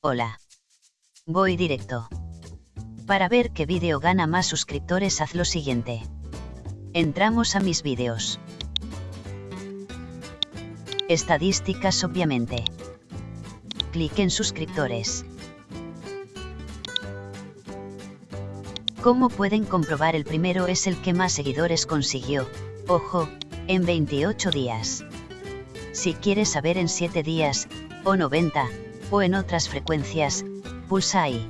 Hola. Voy directo. Para ver qué vídeo gana más suscriptores haz lo siguiente. Entramos a mis vídeos. Estadísticas obviamente. Clic en suscriptores. Como pueden comprobar el primero es el que más seguidores consiguió, ojo, en 28 días. Si quieres saber en 7 días, o 90, o en otras frecuencias, pulsa ahí.